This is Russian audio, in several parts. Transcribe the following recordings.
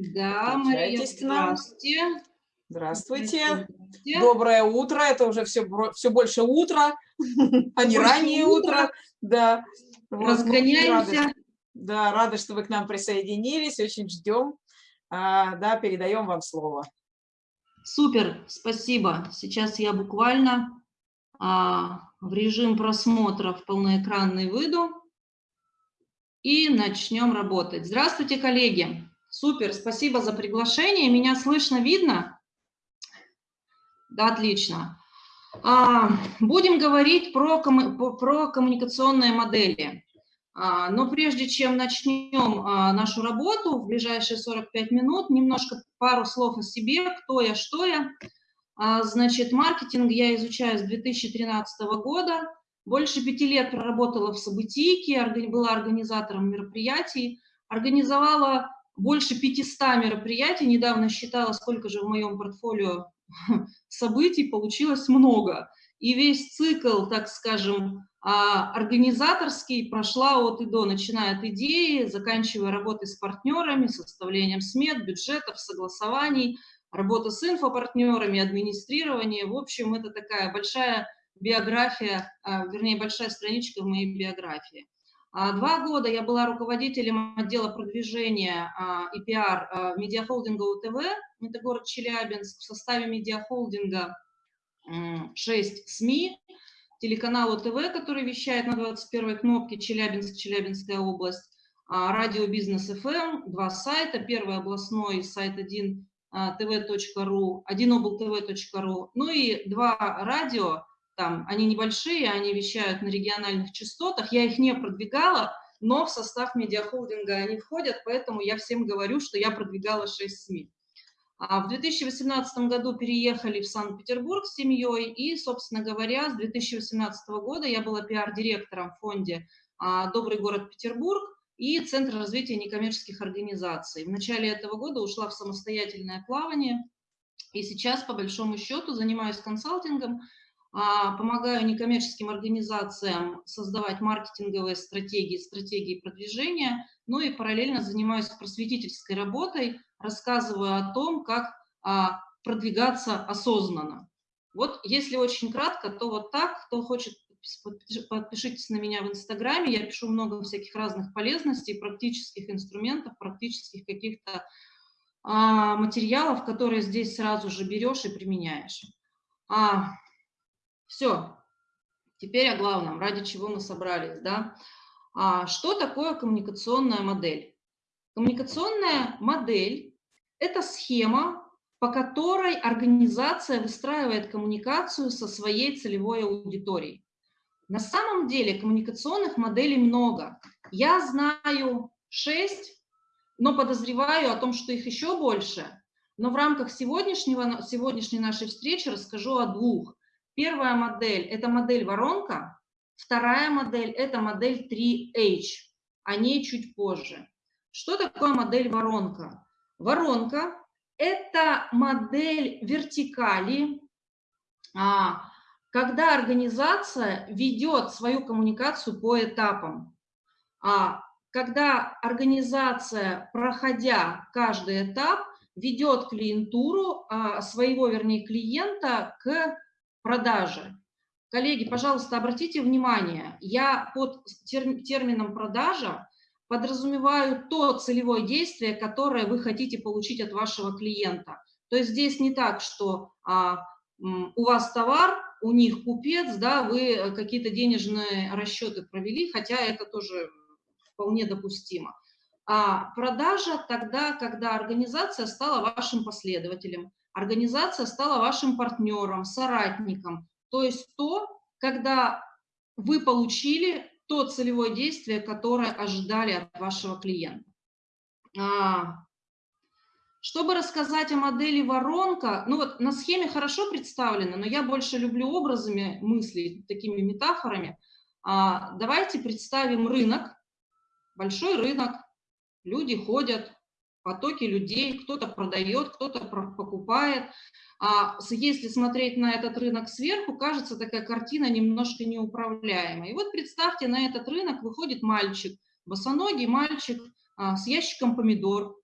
Да, Мария, здравствуйте. Здравствуйте. Здравствуйте. Доброе утро. Это уже все, все больше утро, а не раннее утро. Да. Разгоняемся. Рады, да, рады, что вы к нам присоединились. Очень ждем. А, да, передаем вам слово. Супер, спасибо. Сейчас я буквально а, в режим просмотра в полноэкранный выйду и начнем работать. Здравствуйте, коллеги. Супер, спасибо за приглашение. Меня слышно, видно? Да, отлично. А, будем говорить про, про коммуникационные модели. А, но прежде чем начнем а, нашу работу в ближайшие 45 минут, немножко пару слов о себе, кто я, что я. Значит, маркетинг я изучаю с 2013 года. Больше пяти лет проработала в событийке, была организатором мероприятий, организовала больше 500 мероприятий, недавно считала, сколько же в моем портфолио событий, получилось много. И весь цикл, так скажем, а, организаторский прошла от и до, начиная от идеи, заканчивая работой с партнерами, составлением смет, бюджетов, согласований, работа с инфопартнерами, администрирование. В общем, это такая большая биография, а, вернее, большая страничка в моей биографии. А, два года я была руководителем отдела продвижения а, и пиар а, медиахолдинга УТВ, это город Челябинск, в составе медиахолдинга 6 СМИ, телеканал УТВ, который вещает на 21 кнопке Челябинск, Челябинская область, радио Бизнес ФМ, два сайта, первый областной сайт 1 tv.ru, 1 облтв.ру, ну и два радио, там, они небольшие, они вещают на региональных частотах, я их не продвигала, но в состав медиахолдинга они входят, поэтому я всем говорю, что я продвигала 6 СМИ. А в 2018 году переехали в Санкт-Петербург с семьей, и, собственно говоря, с 2018 года я была пиар-директором в фонде а, «Добрый город Петербург» и Центр развития некоммерческих организаций. В начале этого года ушла в самостоятельное плавание, и сейчас, по большому счету, занимаюсь консалтингом, помогаю некоммерческим организациям создавать маркетинговые стратегии, стратегии продвижения, ну и параллельно занимаюсь просветительской работой, рассказываю о том, как а, продвигаться осознанно. Вот если очень кратко, то вот так, кто хочет, подпишитесь на меня в Инстаграме, я пишу много всяких разных полезностей, практических инструментов, практических каких-то а, материалов, которые здесь сразу же берешь и применяешь. А, все. Теперь о главном, ради чего мы собрались. Да? А что такое коммуникационная модель? Коммуникационная модель – это схема, по которой организация выстраивает коммуникацию со своей целевой аудиторией. На самом деле коммуникационных моделей много. Я знаю шесть, но подозреваю о том, что их еще больше. Но в рамках сегодняшнего, сегодняшней нашей встречи расскажу о двух. Первая модель – это модель воронка, вторая модель – это модель 3H, о ней чуть позже. Что такое модель воронка? Воронка – это модель вертикали, а, когда организация ведет свою коммуникацию по этапам. А, когда организация, проходя каждый этап, ведет клиентуру а, своего, вернее, клиента к продажи. Коллеги, пожалуйста, обратите внимание, я под термином продажа подразумеваю то целевое действие, которое вы хотите получить от вашего клиента. То есть здесь не так, что а, у вас товар, у них купец, да, вы какие-то денежные расчеты провели, хотя это тоже вполне допустимо. А продажа тогда, когда организация стала вашим последователем, Организация стала вашим партнером, соратником. То есть то, когда вы получили то целевое действие, которое ожидали от вашего клиента. А, чтобы рассказать о модели воронка, ну вот на схеме хорошо представлено, но я больше люблю образами мыслей, такими метафорами. А, давайте представим рынок, большой рынок, люди ходят, потоки людей, кто-то продает, кто-то покупает. А если смотреть на этот рынок сверху, кажется такая картина немножко неуправляемая. И вот представьте, на этот рынок выходит мальчик, босоногий мальчик а, с ящиком помидор.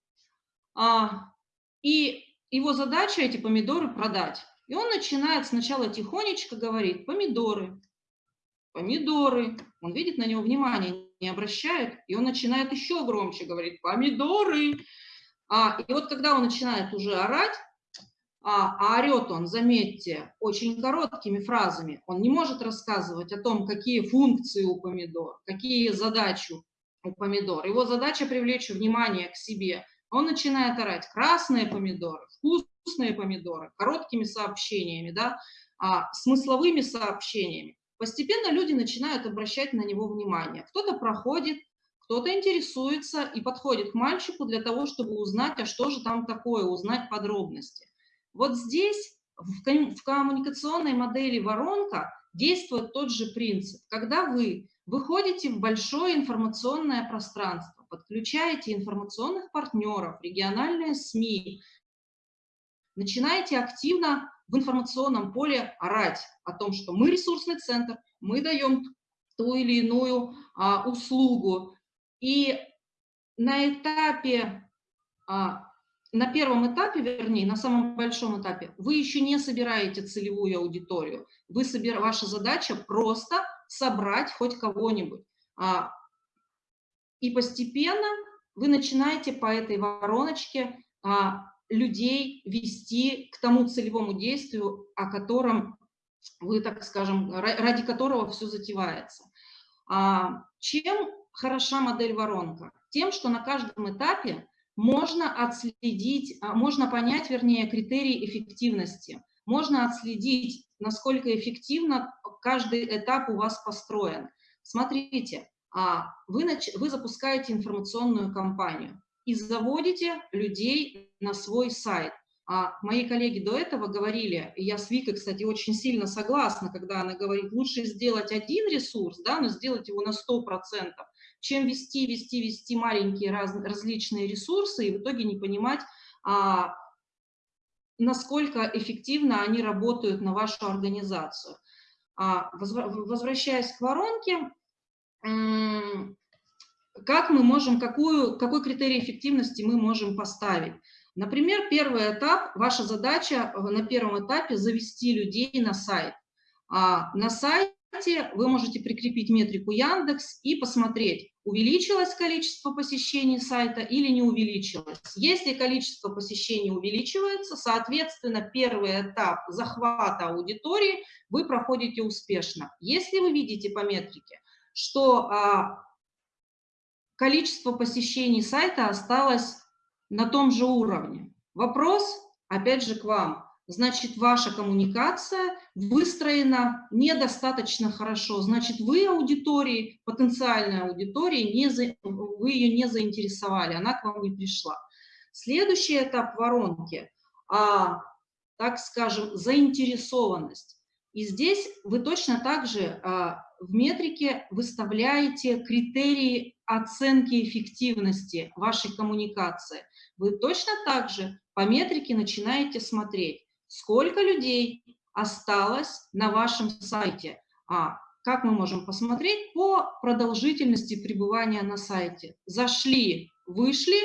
а, и его задача эти помидоры продать. И он начинает сначала тихонечко говорить «помидоры», «помидоры». Он видит, на него внимание не обращает, и он начинает еще громче говорить «помидоры». А, и вот когда он начинает уже орать, а, а орет он, заметьте, очень короткими фразами, он не может рассказывать о том, какие функции у помидор, какие задачи у помидор. Его задача привлечь внимание к себе. Он начинает орать красные помидоры, вкусные помидоры, короткими сообщениями, да, а, смысловыми сообщениями. Постепенно люди начинают обращать на него внимание. Кто-то проходит, кто-то интересуется и подходит к мальчику для того, чтобы узнать, а что же там такое, узнать подробности. Вот здесь в коммуникационной модели воронка действует тот же принцип. Когда вы выходите в большое информационное пространство, подключаете информационных партнеров, региональные СМИ, начинаете активно в информационном поле орать о том, что мы ресурсный центр, мы даем ту или иную а, услугу, и на этапе, а, на первом этапе, вернее, на самом большом этапе, вы еще не собираете целевую аудиторию. Вы собир... Ваша задача просто собрать хоть кого-нибудь. А, и постепенно вы начинаете по этой вороночке а, людей вести к тому целевому действию, о котором вы, так скажем, ради которого все затевается. Чем хороша модель воронка? Тем, что на каждом этапе можно отследить, а, можно понять, вернее, критерии эффективности. Можно отследить, насколько эффективно каждый этап у вас построен. Смотрите, а, вы, вы запускаете информационную кампанию и заводите людей на свой сайт. А мои коллеги до этого говорили, и я с Викой, кстати, очень сильно согласна, когда она говорит, лучше сделать один ресурс, да, но сделать его на 100%, чем вести, вести, вести маленькие раз, различные ресурсы и в итоге не понимать, а, насколько эффективно они работают на вашу организацию. А, возвращаясь к воронке, как мы можем, какую, какой критерий эффективности мы можем поставить? Например, первый этап, ваша задача на первом этапе завести людей на сайт. А на сайте вы можете прикрепить метрику Яндекс и посмотреть, увеличилось количество посещений сайта или не увеличилось. Если количество посещений увеличивается, соответственно, первый этап захвата аудитории вы проходите успешно. Если вы видите по метрике, что а, количество посещений сайта осталось на том же уровне. Вопрос, опять же, к вам. Значит, ваша коммуникация выстроена недостаточно хорошо. Значит, вы аудитории, потенциальной аудитории, не за, вы ее не заинтересовали, она к вам не пришла. Следующий этап воронки, а, так скажем, заинтересованность. И здесь вы точно так же а, в метрике выставляете критерии оценки эффективности вашей коммуникации. Вы точно так же по метрике начинаете смотреть, сколько людей осталось на вашем сайте. А как мы можем посмотреть? По продолжительности пребывания на сайте. Зашли, вышли,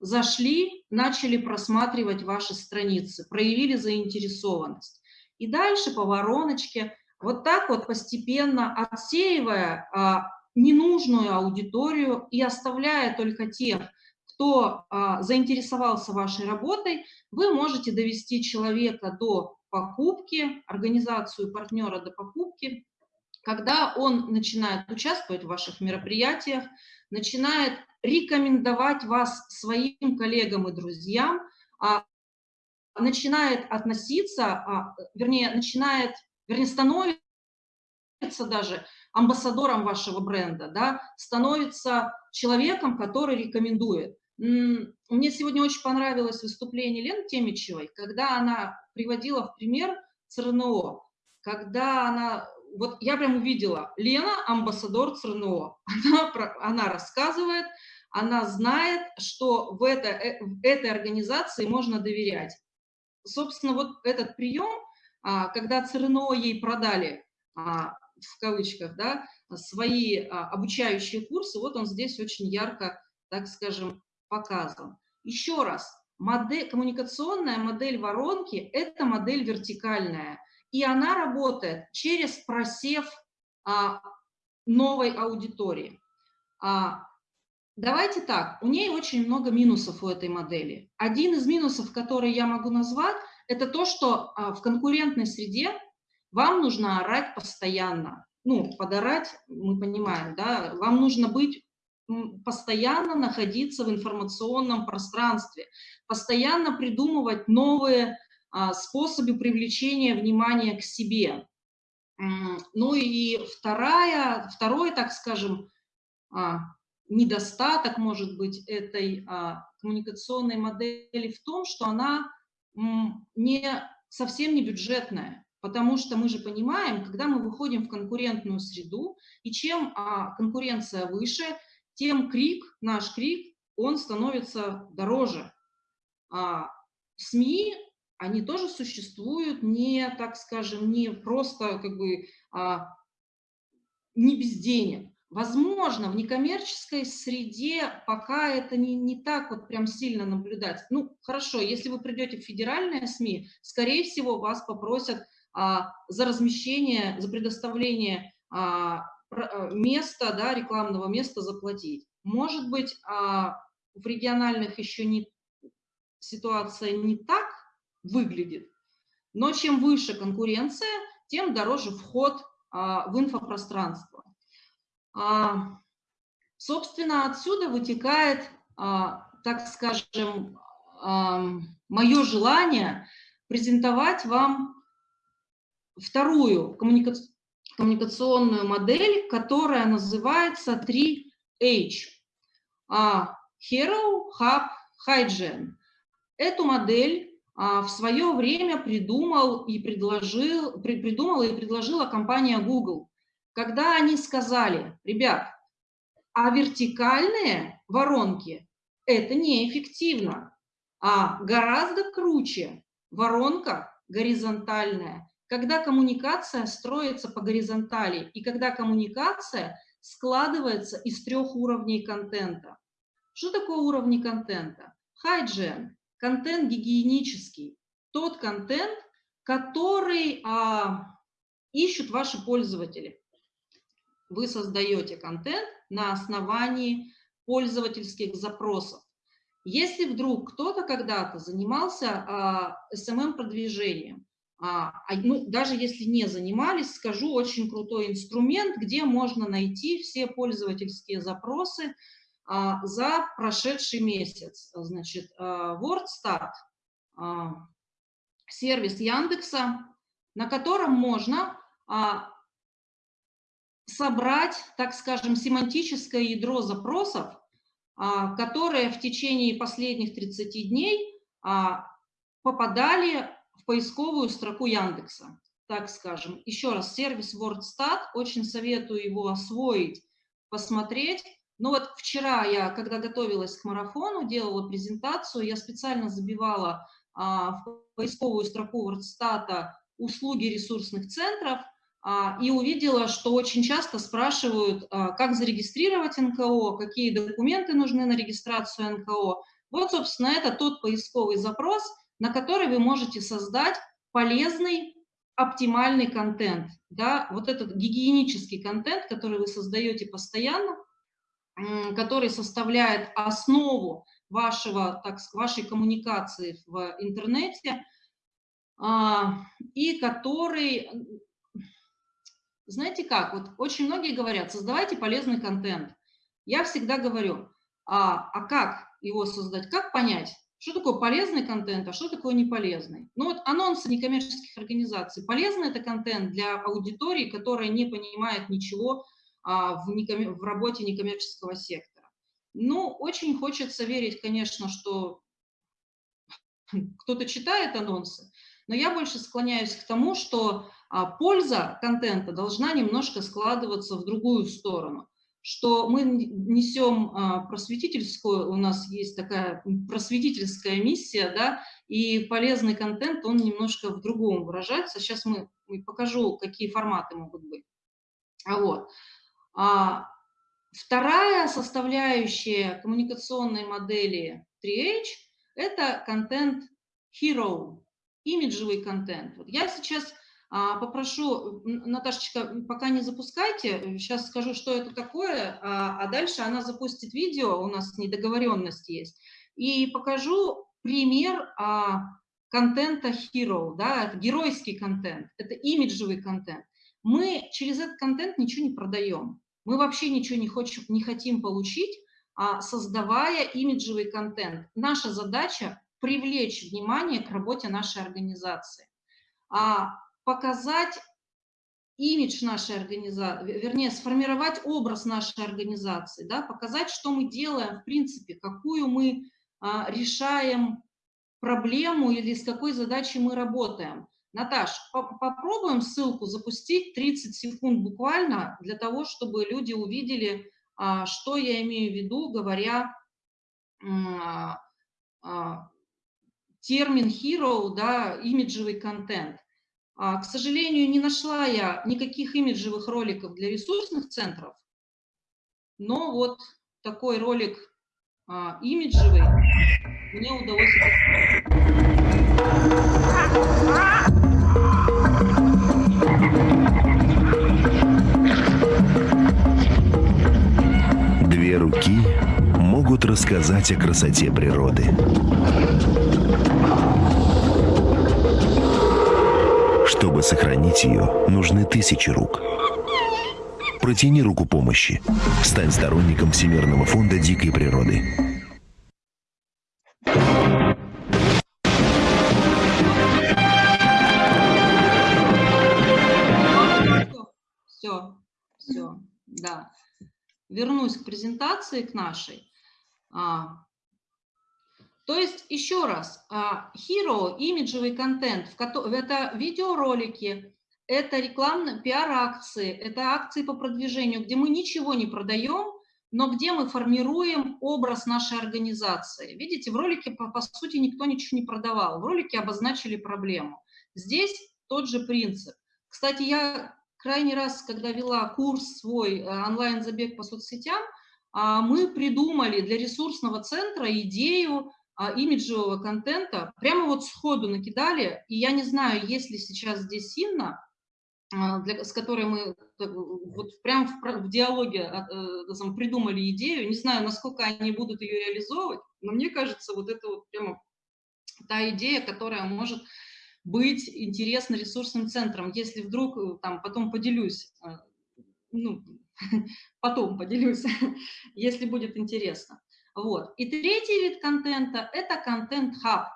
зашли, начали просматривать ваши страницы, проявили заинтересованность. И дальше по вороночке вот так вот постепенно отсеивая а, ненужную аудиторию и оставляя только тех, кто а, заинтересовался вашей работой, вы можете довести человека до покупки, организацию партнера до покупки, когда он начинает участвовать в ваших мероприятиях, начинает рекомендовать вас своим коллегам и друзьям, а, начинает относиться, а, вернее, начинает вернее, становится даже амбассадором вашего бренда, да, становится человеком, который рекомендует. Мне сегодня очень понравилось выступление Лены Темичевой, когда она приводила в пример ЦРНО, когда она, вот я прям увидела, Лена амбассадор ЦРНО, она, она рассказывает, она знает, что в, это, э, в этой организации можно доверять. Собственно, вот этот прием а, когда ЦРНО ей продали, а, в кавычках, да, свои а, обучающие курсы, вот он здесь очень ярко, так скажем, показан. Еще раз, модель, коммуникационная модель воронки – это модель вертикальная, и она работает через просев а, новой аудитории. А, давайте так, у ней очень много минусов у этой модели. Один из минусов, который я могу назвать, это то, что а, в конкурентной среде вам нужно орать постоянно. Ну, подорать, мы понимаем, да, вам нужно быть постоянно находиться в информационном пространстве, постоянно придумывать новые а, способы привлечения внимания к себе. Ну и вторая, второй, так скажем, а, недостаток, может быть, этой а, коммуникационной модели в том, что она не, совсем не бюджетная. Потому что мы же понимаем, когда мы выходим в конкурентную среду, и чем конкуренция выше, тем крик, наш крик, он становится дороже. А, СМИ, они тоже существуют не, так скажем, не просто как бы а, не без денег. Возможно, в некоммерческой среде пока это не, не так вот прям сильно наблюдать. Ну, хорошо, если вы придете в федеральные СМИ, скорее всего, вас попросят а, за размещение, за предоставление а, места, да, рекламного места заплатить. Может быть, а, в региональных еще не, ситуация не так выглядит, но чем выше конкуренция, тем дороже вход а, в инфопространство. А, собственно, отсюда вытекает, так скажем, мое желание презентовать вам вторую коммуника коммуникационную модель, которая называется 3H. А, Hero, Hub, Hygiene. Эту модель а, в свое время придумал и предложил, при, придумала и предложила компания Google, когда они сказали, ребят, а вертикальные воронки – это неэффективно, а гораздо круче воронка горизонтальная, когда коммуникация строится по горизонтали и когда коммуникация складывается из трех уровней контента. Что такое уровни контента? Hygiene – контент гигиенический, тот контент, который а, ищут ваши пользователи. Вы создаете контент на основании пользовательских запросов. Если вдруг кто-то когда-то занимался а, SMM-продвижением, а, а, ну, даже если не занимались, скажу, очень крутой инструмент, где можно найти все пользовательские запросы а, за прошедший месяц. Значит, WordStat, сервис Яндекса, на котором можно собрать, так скажем, семантическое ядро запросов, которые в течение последних 30 дней попадали в поисковую строку Яндекса, так скажем. Еще раз, сервис WordStat, очень советую его освоить, посмотреть. Но вот вчера я, когда готовилась к марафону, делала презентацию, я специально забивала а, в поисковую строку WordStat услуги ресурсных центров, а, и увидела, что очень часто спрашивают, а, как зарегистрировать НКО, какие документы нужны на регистрацию НКО. Вот, собственно, это тот поисковый запрос, на который вы можете создать полезный, оптимальный контент. Да? Вот этот гигиенический контент, который вы создаете постоянно, который составляет основу вашего, так, вашей коммуникации в интернете, а, и который, знаете как, вот очень многие говорят, создавайте полезный контент. Я всегда говорю, а, а как его создать, как понять? Что такое полезный контент, а что такое неполезный? Ну вот анонсы некоммерческих организаций. Полезный это контент для аудитории, которая не понимает ничего а, в, неком... в работе некоммерческого сектора. Ну, очень хочется верить, конечно, что кто-то читает анонсы, но я больше склоняюсь к тому, что а, польза контента должна немножко складываться в другую сторону что мы несем а, просветительскую, у нас есть такая просветительская миссия, да, и полезный контент, он немножко в другом выражается. Сейчас мы покажу, какие форматы могут быть. А вот. А, вторая составляющая коммуникационной модели 3H – это контент hero, имиджевый контент. Вот я сейчас попрошу, Наташечка, пока не запускайте, сейчас скажу, что это такое, а, а дальше она запустит видео, у нас недоговоренность есть, и покажу пример а, контента hero, да, это геройский контент, это имиджевый контент. Мы через этот контент ничего не продаем, мы вообще ничего не, хочем, не хотим получить, а, создавая имиджевый контент. Наша задача – привлечь внимание к работе нашей организации, а, показать имидж нашей организации, вернее, сформировать образ нашей организации, да, показать, что мы делаем, в принципе, какую мы а, решаем проблему или с какой задачей мы работаем. Наташ, по попробуем ссылку запустить 30 секунд буквально для того, чтобы люди увидели, а, что я имею в виду, говоря а, а, термин hero, да, имиджевый контент. К сожалению, не нашла я никаких имиджевых роликов для ресурсных центров, но вот такой ролик имиджевый мне удалось Две руки могут рассказать о красоте природы. Чтобы сохранить ее, нужны тысячи рук. Протяни руку помощи. Стань сторонником Всемирного фонда дикой природы. вернусь к презентации, к нашей. То есть, еще раз, а, Hero, имиджевый контент, это видеоролики, это рекламные пиар-акции, это акции по продвижению, где мы ничего не продаем, но где мы формируем образ нашей организации. Видите, в ролике, по, по сути, никто ничего не продавал, в ролике обозначили проблему. Здесь тот же принцип. Кстати, я крайний раз, когда вела курс свой э, онлайн-забег по соцсетям, а, мы придумали для ресурсного центра идею имиджевого контента, прямо вот сходу накидали, и я не знаю, есть ли сейчас здесь Инна, а, для, с которой мы э, вот прямо в, в диалоге э, придумали идею, не знаю, насколько они будут ее реализовывать, но мне кажется, вот это вот прямо та идея, которая может быть интересно ресурсным центром. Если вдруг, э, там, потом поделюсь, ну, потом поделюсь, если будет интересно. Вот. И третий вид контента – это контент-хаб.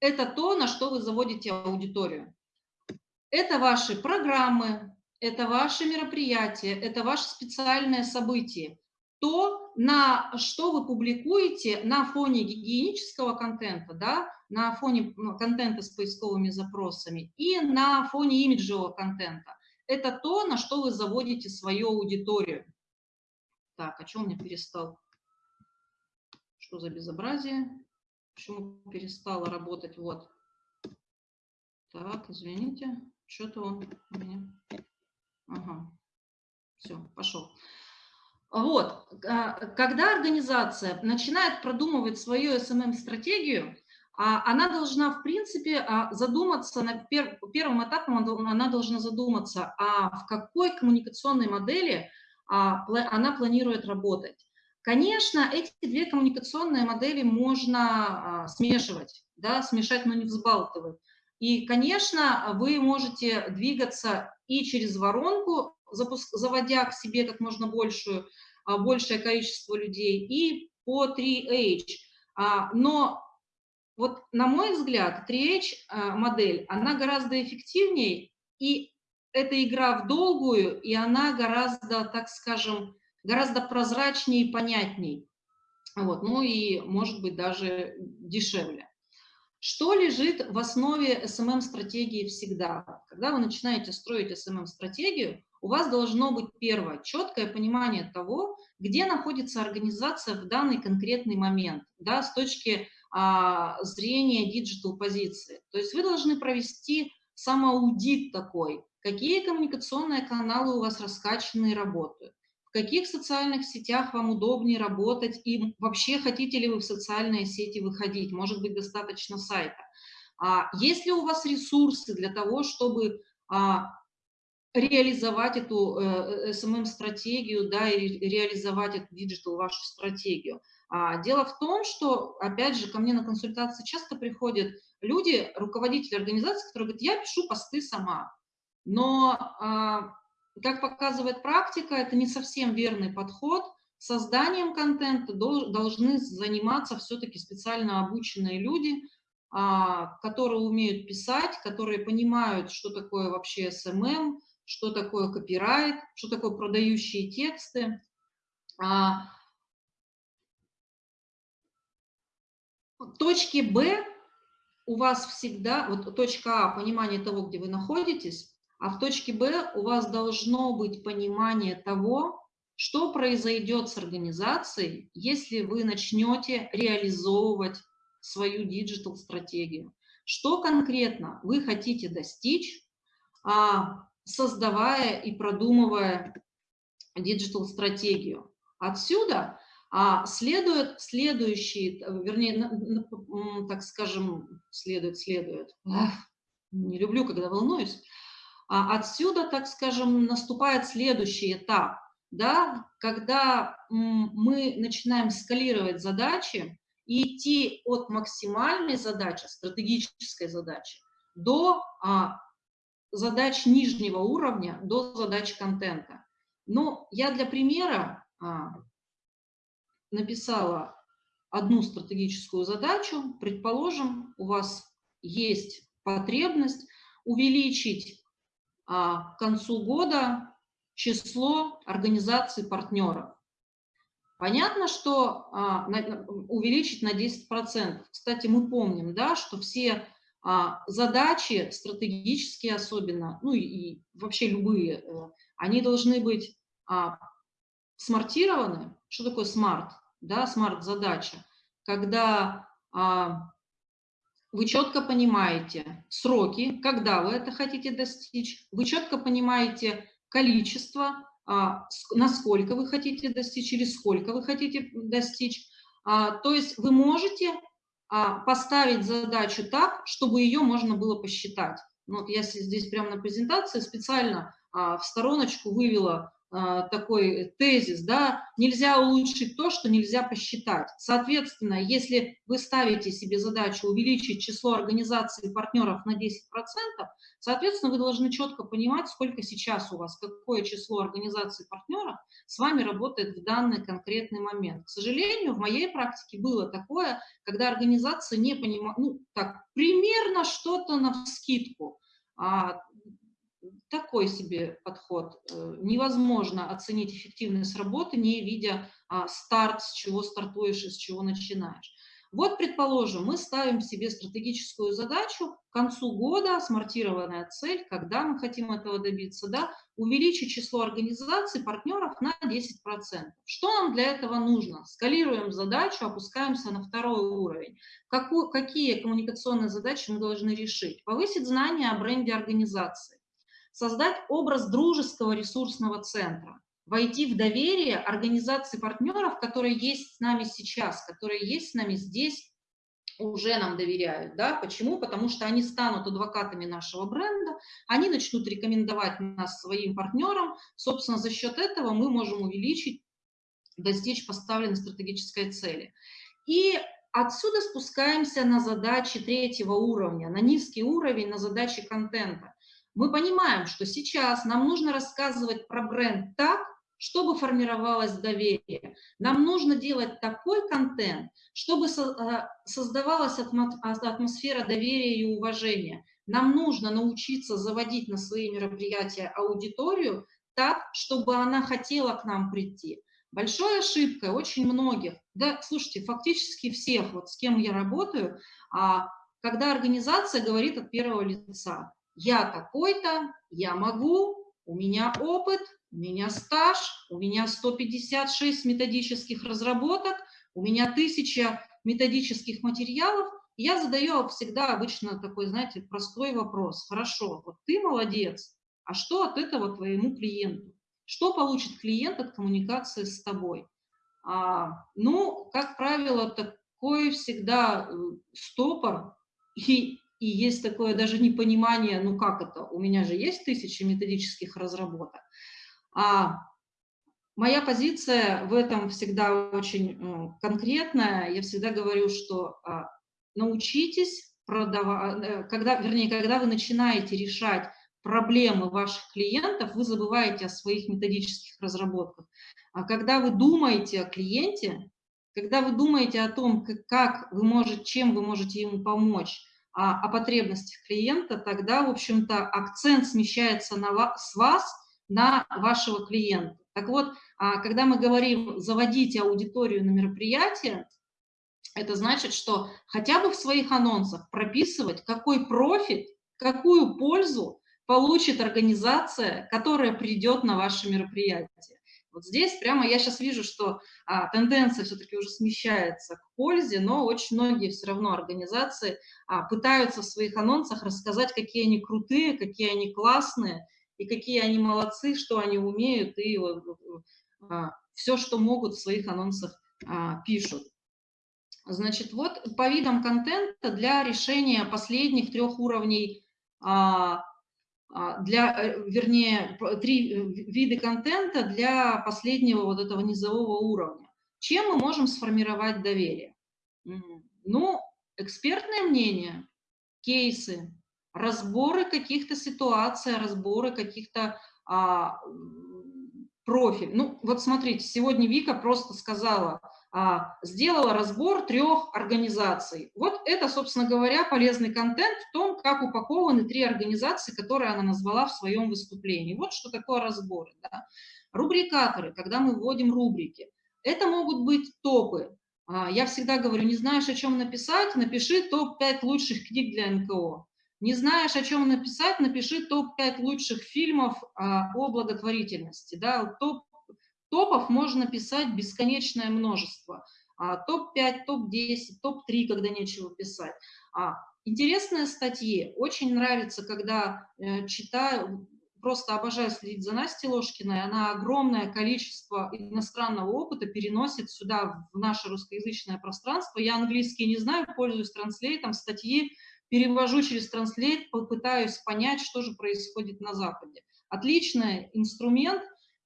Это то, на что вы заводите аудиторию. Это ваши программы, это ваши мероприятия, это ваши специальные события. То, на что вы публикуете на фоне гигиенического контента, да, на фоне ну, контента с поисковыми запросами и на фоне имиджевого контента. Это то, на что вы заводите свою аудиторию. Так, а что у меня перестал? Что за безобразие? Почему перестала работать? Вот. Так, извините. Что-то он у меня... Ага. Все, пошел. Вот, а, когда организация начинает продумывать свою SMM-стратегию, а она должна, в принципе, а, задуматься, на пер, первым этапом она должна задуматься, а в какой коммуникационной модели она планирует работать. Конечно, эти две коммуникационные модели можно смешивать, да, смешать, но не взбалтывать. И, конечно, вы можете двигаться и через воронку, запуск, заводя к себе как можно большую, большее количество людей, и по 3H. Но вот, на мой взгляд, 3H э, модель, она гораздо эффективнее, и это игра в долгую, и она гораздо, так скажем, гораздо прозрачнее и понятней. Вот, ну и, может быть, даже дешевле. Что лежит в основе SMM-стратегии всегда? Когда вы начинаете строить SMM-стратегию, у вас должно быть первое, четкое понимание того, где находится организация в данный конкретный момент, да, с точки а, зрения диджитал-позиции. То есть вы должны провести самоаудит такой, какие коммуникационные каналы у вас раскачаны и работают, каких социальных сетях вам удобнее работать и вообще хотите ли вы в социальные сети выходить, может быть, достаточно сайта. А, есть ли у вас ресурсы для того, чтобы а, реализовать эту SMM-стратегию, э, да, и реализовать эту digital вашу стратегию. А, дело в том, что, опять же, ко мне на консультации часто приходят люди, руководители организации, которые говорят, я пишу посты сама. Но как показывает практика, это не совсем верный подход. Созданием контента должны заниматься все-таки специально обученные люди, а, которые умеют писать, которые понимают, что такое вообще SMM, что такое копирайт, что такое продающие тексты. А, точки Б у вас всегда, вот точка А, понимание того, где вы находитесь, а в точке Б у вас должно быть понимание того, что произойдет с организацией, если вы начнете реализовывать свою digital-стратегию. Что конкретно вы хотите достичь, а, создавая и продумывая digital-стратегию. Отсюда а, следует следующий, вернее, так скажем, следует, следует. Не люблю, когда волнуюсь. А отсюда, так скажем, наступает следующий этап, да, когда мы начинаем скалировать задачи и идти от максимальной задачи, стратегической задачи, до а, задач нижнего уровня, до задач контента. Но я для примера а, написала одну стратегическую задачу. Предположим, у вас есть потребность увеличить к концу года число организаций партнеров. Понятно, что а, увеличить на 10%. Кстати, мы помним, да, что все а, задачи, стратегические особенно, ну и, вообще любые, э, они должны быть смартированы. Что такое смарт? Да, смарт-задача. Когда вы четко понимаете сроки, когда вы это хотите достичь, вы четко понимаете количество, а, насколько вы хотите достичь или сколько вы хотите достичь. А, то есть вы можете а, поставить задачу так, чтобы ее можно было посчитать. Ну, вот я здесь прямо на презентации специально в стороночку вывела такой тезис, да, нельзя улучшить то, что нельзя посчитать. Соответственно, если вы ставите себе задачу увеличить число организаций и партнеров на 10%, соответственно, вы должны четко понимать, сколько сейчас у вас, какое число организаций и партнеров с вами работает в данный конкретный момент. К сожалению, в моей практике было такое, когда организация не понимала, ну, так, примерно что-то на скидку, а, такой себе подход. Э, невозможно оценить эффективность работы, не видя а, старт, с чего стартуешь и с чего начинаешь. Вот, предположим, мы ставим себе стратегическую задачу к концу года, смартированная цель, когда мы хотим этого добиться, да, увеличить число организаций, партнеров на 10%. Что нам для этого нужно? Скалируем задачу, опускаемся на второй уровень. Какую, какие коммуникационные задачи мы должны решить? Повысить знания о бренде организации создать образ дружеского ресурсного центра, войти в доверие организации партнеров, которые есть с нами сейчас, которые есть с нами здесь, уже нам доверяют. Да? Почему? Потому что они станут адвокатами нашего бренда, они начнут рекомендовать нас своим партнерам. Собственно, за счет этого мы можем увеличить, достичь поставленной стратегической цели. И отсюда спускаемся на задачи третьего уровня, на низкий уровень, на задачи контента мы понимаем, что сейчас нам нужно рассказывать про бренд так, чтобы формировалось доверие. Нам нужно делать такой контент, чтобы э, создавалась атмосфера доверия и уважения. Нам нужно научиться заводить на свои мероприятия аудиторию так, чтобы она хотела к нам прийти. Большой ошибкой очень многих, да, слушайте, фактически всех, вот с кем я работаю, а, когда организация говорит от первого лица я такой-то, я могу, у меня опыт, у меня стаж, у меня 156 методических разработок, у меня 1000 методических материалов. Я задаю всегда обычно такой, знаете, простой вопрос. Хорошо, вот ты молодец, а что от этого твоему клиенту? Что получит клиент от коммуникации с тобой? А, ну, как правило, такой всегда э, стопор, и, и есть такое даже непонимание, ну как это, у меня же есть тысячи методических разработок. А моя позиция в этом всегда очень э, конкретная. Я всегда говорю, что а, научитесь продавать, э, когда, вернее, когда вы начинаете решать проблемы ваших клиентов, вы забываете о своих методических разработках. А когда вы думаете о клиенте, когда вы думаете о том, как вы можете, чем вы можете ему помочь, а, о потребностях клиента, тогда, в общем-то, акцент смещается на вас, с вас на вашего клиента. Так вот, а, когда мы говорим «заводите аудиторию на мероприятие», это значит, что хотя бы в своих анонсах прописывать, какой профит, какую пользу получит организация, которая придет на ваше мероприятие. Вот здесь прямо я сейчас вижу, что а, тенденция все-таки уже смещается к пользе, но очень многие все равно организации а, пытаются в своих анонсах рассказать, какие они крутые, какие они классные, и какие они молодцы, что они умеют, и а, все, что могут в своих анонсах а, пишут. Значит, вот по видам контента для решения последних трех уровней а, для, э, вернее, три э, вида контента для последнего вот этого низового уровня. Чем мы можем сформировать доверие? Ну, экспертное мнение, кейсы, разборы каких-то ситуаций, разборы каких-то а, профиль. Ну, вот смотрите, сегодня Вика просто сказала, а, сделала разбор трех организаций. Вот это, собственно говоря, полезный контент в том, как упакованы три организации, которые она назвала в своем выступлении. Вот что такое разбор. Да? Рубрикаторы, когда мы вводим рубрики. Это могут быть топы. А, я всегда говорю, не знаешь, о чем написать, напиши топ-5 лучших книг для НКО. Не знаешь, о чем написать, напиши топ-5 лучших фильмов а, о благотворительности. Да? Топ Топов можно писать бесконечное множество. А, топ-5, топ-10, топ-3, когда нечего писать. А, интересные статьи. Очень нравится, когда э, читаю, просто обожаю следить за Настей Ложкиной. Она огромное количество иностранного опыта переносит сюда, в наше русскоязычное пространство. Я английский не знаю, пользуюсь транслейтом, статьи перевожу через транслейт, попытаюсь понять, что же происходит на Западе. Отличный инструмент,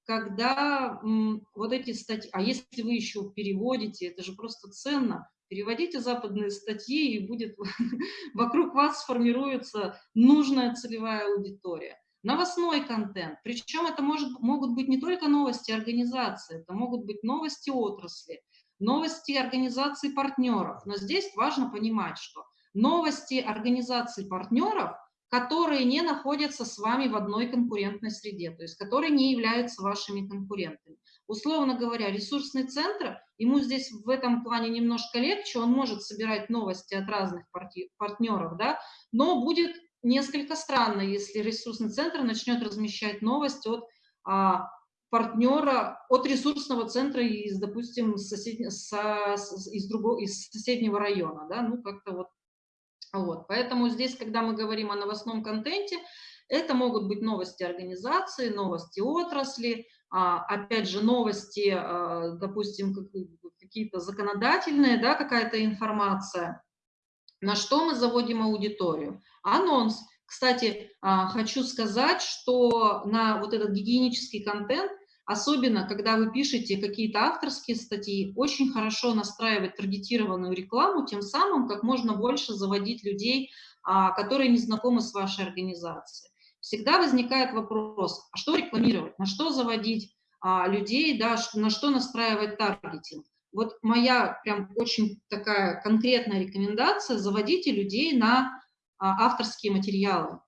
когда вот эти статьи, а если вы еще переводите, это же просто ценно, переводите западные статьи, и будет вокруг вас сформируется нужная целевая аудитория. Новостной контент, причем это может, могут быть не только новости организации, это могут быть новости отрасли, новости организаций партнеров, но здесь важно понимать, что новости организаций партнеров – которые не находятся с вами в одной конкурентной среде, то есть которые не являются вашими конкурентами. Условно говоря, ресурсный центр, ему здесь в этом плане немножко легче, он может собирать новости от разных партнеров, да, но будет несколько странно, если ресурсный центр начнет размещать новости от а, партнера, от ресурсного центра из, допустим, сосед... со... из, другого, из соседнего района, да, ну как-то вот вот, поэтому здесь, когда мы говорим о новостном контенте, это могут быть новости организации, новости отрасли, а, опять же, новости, а, допустим, какие-то законодательные, да, какая-то информация. На что мы заводим аудиторию? Анонс. Кстати, а, хочу сказать, что на вот этот гигиенический контент Особенно, когда вы пишете какие-то авторские статьи, очень хорошо настраивать таргетированную рекламу, тем самым как можно больше заводить людей, а, которые не знакомы с вашей организацией. Всегда возникает вопрос, а что рекламировать, на что заводить а, людей, да, на что настраивать таргетинг. Вот моя прям очень такая конкретная рекомендация – заводите людей на а, авторские материалы.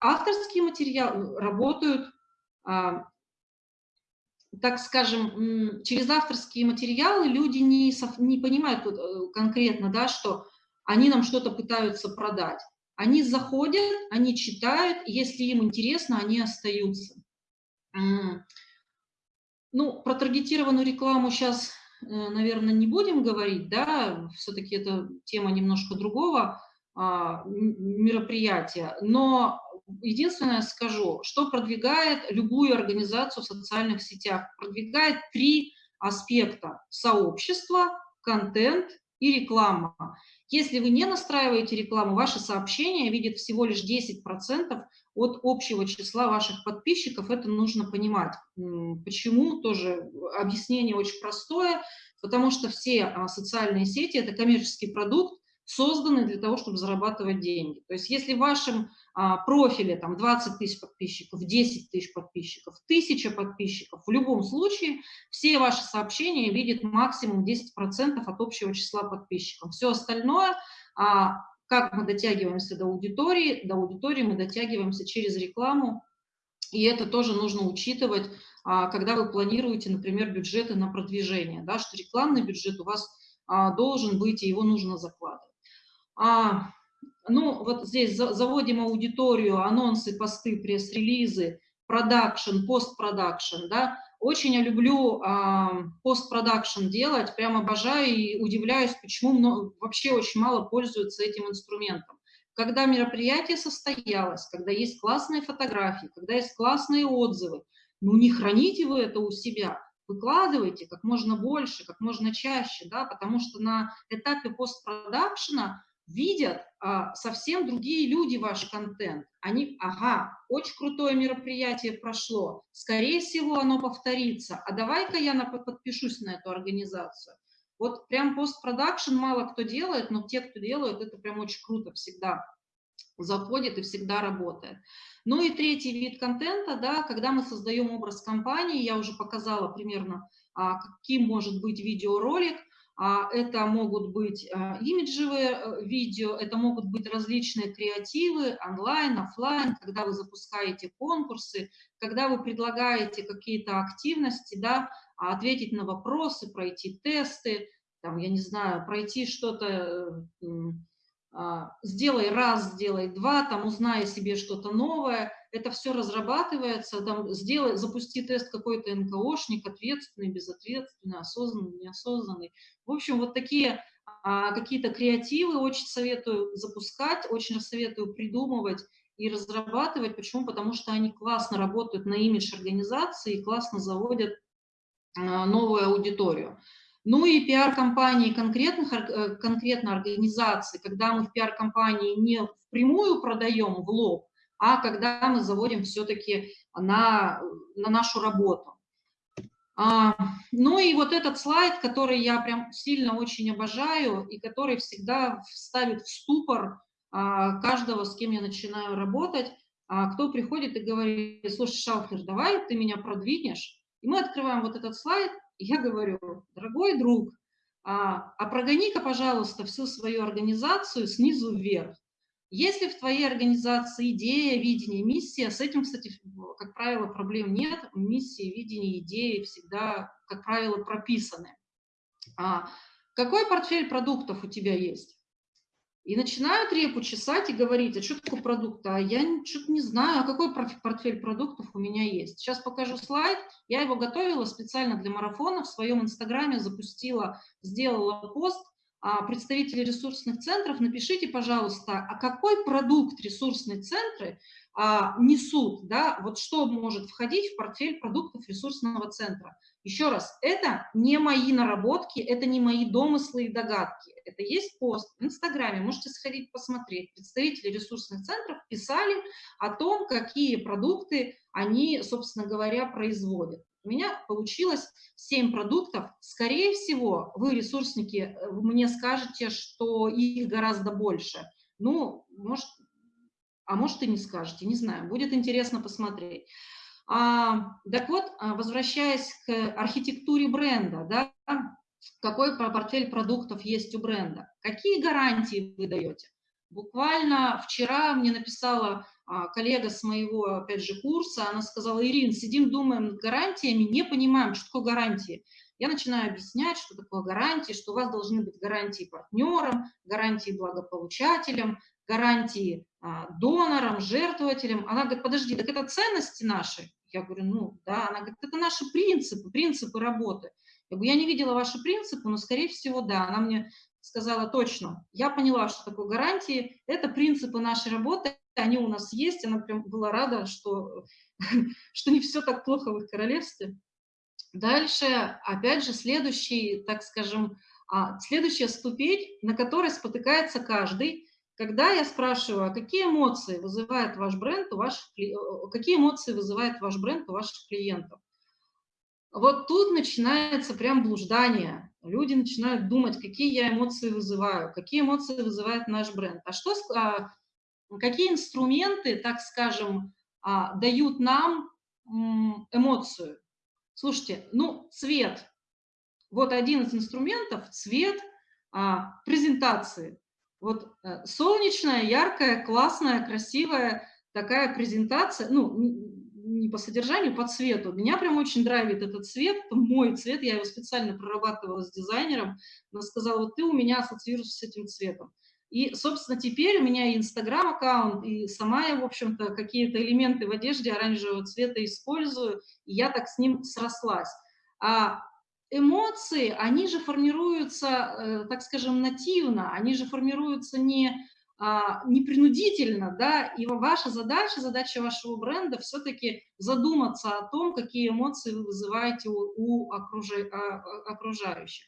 Авторские материалы работают так скажем, через авторские материалы люди не, не понимают э, конкретно, да, что они нам что-то пытаются продать. Они заходят, они читают, если им интересно, они остаются. Ну, про таргетированную рекламу сейчас, э, наверное, не будем говорить, да, все-таки это тема немножко другого а, мероприятия, но единственное скажу, что продвигает любую организацию в социальных сетях. Продвигает три аспекта – сообщество, контент и реклама. Если вы не настраиваете рекламу, ваши сообщения видят всего лишь 10% от общего числа ваших подписчиков. Это нужно понимать. Почему? Тоже объяснение очень простое. Потому что все а, социальные сети – это коммерческий продукт, созданный для того, чтобы зарабатывать деньги. То есть если в вашем а, профиле там 20 тысяч подписчиков, 10 тысяч подписчиков, 1000 подписчиков, в любом случае все ваши сообщения видят максимум 10% от общего числа подписчиков. Все остальное, а, как мы дотягиваемся до аудитории, до аудитории мы дотягиваемся через рекламу, и это тоже нужно учитывать, а, когда вы планируете, например, бюджеты на продвижение, да, что рекламный бюджет у вас а, должен быть, и его нужно закладывать. А, ну, вот здесь заводим аудиторию, анонсы, посты, пресс-релизы, продакшн, постпродакшн, да. Очень я люблю а, постпродакшн делать, прям обожаю и удивляюсь, почему много, вообще очень мало пользуются этим инструментом. Когда мероприятие состоялось, когда есть классные фотографии, когда есть классные отзывы, ну не храните вы это у себя, выкладывайте как можно больше, как можно чаще, да, потому что на этапе постпродакшена видят а, совсем другие люди ваш контент. Они, ага, очень крутое мероприятие прошло, скорее всего оно повторится, а давай-ка я на, подпишусь на эту организацию. Вот прям постпродакшн мало кто делает, но те, кто делают, это прям очень круто всегда заходит и всегда работает. Ну и третий вид контента, да, когда мы создаем образ компании, я уже показала примерно, а, каким может быть видеоролик, это могут быть а, имиджевые э, видео, это могут быть различные креативы, онлайн, офлайн, когда вы запускаете конкурсы, когда вы предлагаете какие-то активности, да, а, ответить на вопросы, пройти тесты, там, я не знаю, пройти что-то, э, сделай раз, сделай два, там, узнай себе что-то новое, это все разрабатывается, там, сделай, запусти тест какой-то НКОшник, ответственный, безответственный, осознанный, неосознанный. В общем, вот такие а, какие-то креативы очень советую запускать, очень советую придумывать и разрабатывать. Почему? Потому что они классно работают на имидж организации и классно заводят а, новую аудиторию. Ну и пиар-компании конкретных, э, конкретно организаций, когда мы в пиар-компании не впрямую продаем в лоб, а когда мы заводим все-таки на, на нашу работу. А, ну и вот этот слайд, который я прям сильно очень обожаю и который всегда ставит в ступор а, каждого, с кем я начинаю работать, а, кто приходит и говорит, слушай, Шалфер, давай ты меня продвинешь. И мы открываем вот этот слайд, и я говорю, дорогой друг, а, а прогони-ка, пожалуйста, всю свою организацию снизу вверх. Если в твоей организации идея, видение, миссия, с этим, кстати, как правило, проблем нет. Миссии, видение, идеи всегда, как правило, прописаны. А какой портфель продуктов у тебя есть? И начинают репу чесать и говорить, а что такое продукт? А я что-то не знаю, а какой портфель продуктов у меня есть. Сейчас покажу слайд. Я его готовила специально для марафона. В своем инстаграме запустила, сделала пост представители ресурсных центров, напишите, пожалуйста, а какой продукт ресурсные центры а, несут, да, вот что может входить в портфель продуктов ресурсного центра. Еще раз, это не мои наработки, это не мои домыслы и догадки. Это есть пост в Инстаграме, можете сходить посмотреть. Представители ресурсных центров писали о том, какие продукты они, собственно говоря, производят. У меня получилось 7 продуктов. Скорее всего, вы, ресурсники, э, мне скажете, что их гораздо больше. Ну, может, а может и не скажете, не знаю. Будет интересно посмотреть. А, так вот, а, возвращаясь к архитектуре бренда, да, какой портфель продуктов есть у бренда, какие гарантии вы даете? Буквально вчера мне написала а, коллега с моего, опять же, курса, она сказала, Ирин, сидим, думаем над гарантиями, не понимаем, что такое гарантии. Я начинаю объяснять, что такое гарантии, что у вас должны быть гарантии партнерам, гарантии благополучателям, гарантии а, донорам, жертвователям. Она говорит, подожди, так это ценности наши? Я говорю, ну да. Она говорит, это наши принципы, принципы работы. Я говорю, я не видела ваши принципы, но, скорее всего, да. Она мне сказала точно, я поняла, что такое гарантии, это принципы нашей работы, они у нас есть, она прям была рада, что, что не все так плохо в их королевстве. Дальше, опять же, следующий, так скажем, а, следующая ступень, на которой спотыкается каждый, когда я спрашиваю, а какие эмоции вызывает ваш бренд у ваших, какие эмоции вызывает ваш бренд у ваших клиентов? Вот тут начинается прям блуждание. Люди начинают думать, какие я эмоции вызываю, какие эмоции вызывает наш бренд. А что, а, какие инструменты, так скажем, а, дают нам эмоцию? Слушайте, ну, цвет. Вот один из инструментов – цвет а, презентации. Вот э, солнечная, яркая, классная, красивая такая презентация, ну, не по содержанию, по цвету. Меня прям очень драйвит этот цвет, мой цвет, я его специально прорабатывала с дизайнером. Она сказала, вот ты у меня ассоциируешься с этим цветом. И, собственно, теперь у меня и Инстаграм-аккаунт, и сама я, в общем-то, какие-то элементы в одежде оранжевого цвета использую, и я так с ним срослась. А эмоции, они же формируются, э, так скажем, нативно, они же формируются не, а, не принудительно, да, и ваша задача, задача вашего бренда все-таки задуматься о том, какие эмоции вы вызываете у, у а, окружающих.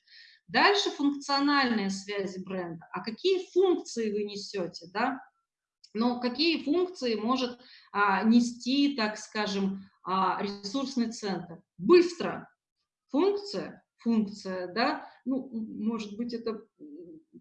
Дальше функциональные связи бренда. А какие функции вы несете, да? Но какие функции может а, нести, так скажем, а, ресурсный центр? Быстро, функция, функция, да, ну, может быть, это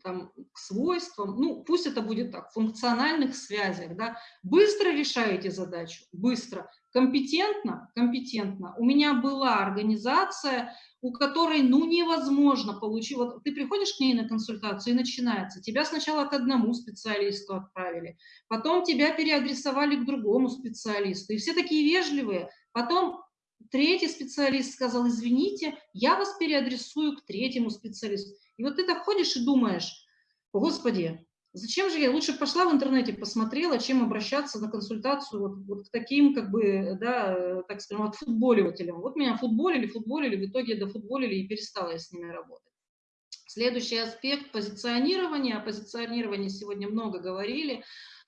там к свойствам, ну, пусть это будет так, функциональных связях, да, быстро решаете задачу, быстро, компетентно, компетентно. У меня была организация, у которой, ну, невозможно получить, вот ты приходишь к ней на консультацию и начинается, тебя сначала к одному специалисту отправили, потом тебя переадресовали к другому специалисту, и все такие вежливые, потом Третий специалист сказал, извините, я вас переадресую к третьему специалисту. И вот ты так ходишь и думаешь, господи, зачем же я лучше пошла в интернете, посмотрела, чем обращаться на консультацию вот, вот к таким, как бы, да, так скажем, от футболивателям. Вот меня футболили, футболили, в итоге дофутболили и перестала я с ними работать. Следующий аспект – позиционирования. О позиционировании сегодня много говорили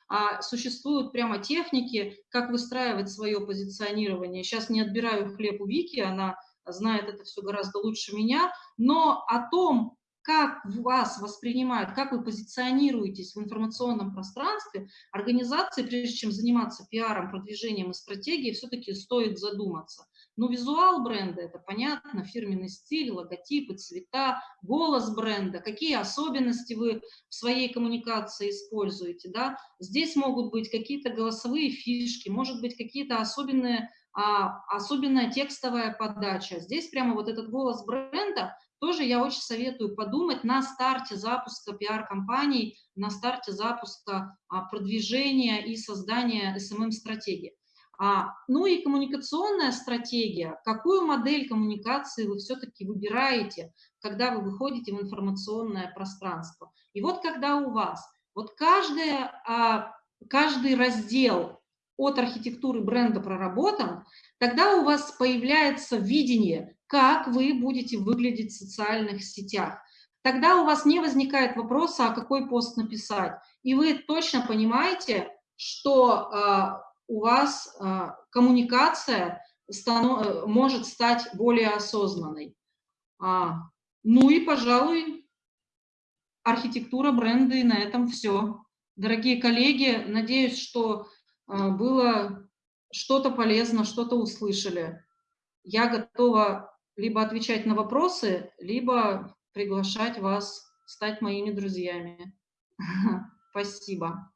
а существуют прямо техники, как выстраивать свое позиционирование. Сейчас не отбираю хлеб у Вики, она знает это все гораздо лучше меня, но о том, как вас воспринимают, как вы позиционируетесь в информационном пространстве, организации, прежде чем заниматься пиаром, продвижением и стратегией, все-таки стоит задуматься. Ну, визуал бренда, это понятно, фирменный стиль, логотипы, цвета, голос бренда, какие особенности вы в своей коммуникации используете, да. Здесь могут быть какие-то голосовые фишки, может быть какие-то особенные, а, особенная текстовая подача. Здесь прямо вот этот голос бренда, тоже я очень советую подумать на старте запуска пиар-компаний, на старте запуска а, продвижения и создания SMM-стратегии. А, ну и коммуникационная стратегия. Какую модель коммуникации вы все-таки выбираете, когда вы выходите в информационное пространство? И вот когда у вас, вот каждая, а, каждый раздел от архитектуры бренда проработан, тогда у вас появляется видение, как вы будете выглядеть в социальных сетях. Тогда у вас не возникает вопроса, а какой пост написать. И вы точно понимаете, что а, у вас а, коммуникация станов, может стать более осознанной. А, ну и, пожалуй, архитектура бренда, и на этом все. Дорогие коллеги, надеюсь, что а, было что-то полезно, что-то услышали. Я готова либо отвечать на вопросы, либо приглашать вас стать моими друзьями. Спасибо.